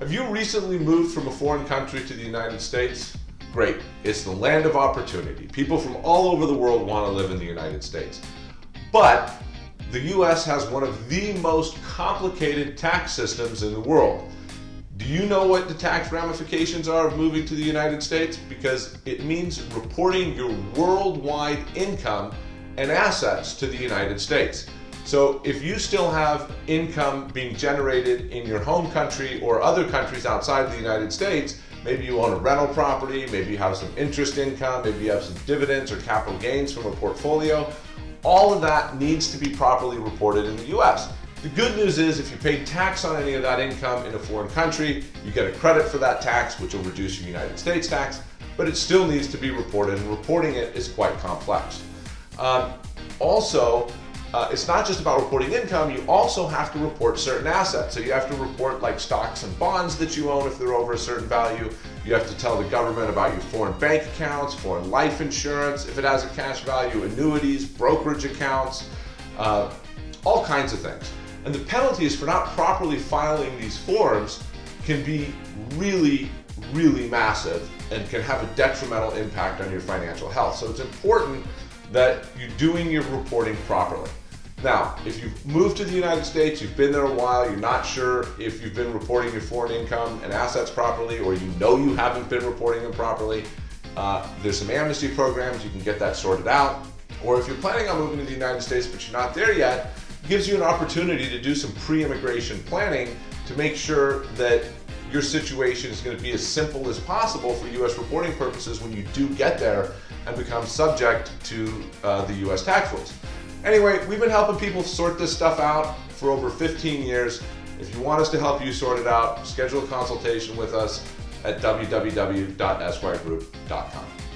Have you recently moved from a foreign country to the United States? Great. It's the land of opportunity. People from all over the world want to live in the United States. But the US has one of the most complicated tax systems in the world. Do you know what the tax ramifications are of moving to the United States? Because it means reporting your worldwide income and assets to the United States. So if you still have income being generated in your home country or other countries outside of the United States, maybe you own a rental property, maybe you have some interest income, maybe you have some dividends or capital gains from a portfolio, all of that needs to be properly reported in the US. The good news is if you pay tax on any of that income in a foreign country, you get a credit for that tax, which will reduce your United States tax, but it still needs to be reported, and reporting it is quite complex. Um, also, uh, it's not just about reporting income, you also have to report certain assets. So you have to report like stocks and bonds that you own if they're over a certain value. You have to tell the government about your foreign bank accounts, foreign life insurance, if it has a cash value, annuities, brokerage accounts, uh, all kinds of things. And the penalties for not properly filing these forms can be really, really massive and can have a detrimental impact on your financial health. So it's important that you're doing your reporting properly. Now, if you've moved to the United States, you've been there a while, you're not sure if you've been reporting your foreign income and assets properly, or you know you haven't been reporting them properly, uh, there's some amnesty programs, you can get that sorted out. Or if you're planning on moving to the United States but you're not there yet, gives you an opportunity to do some pre-immigration planning to make sure that your situation is going to be as simple as possible for U.S. reporting purposes when you do get there and become subject to uh, the U.S. tax rules. Anyway, we've been helping people sort this stuff out for over 15 years. If you want us to help you sort it out, schedule a consultation with us at www.esquiregroup.com.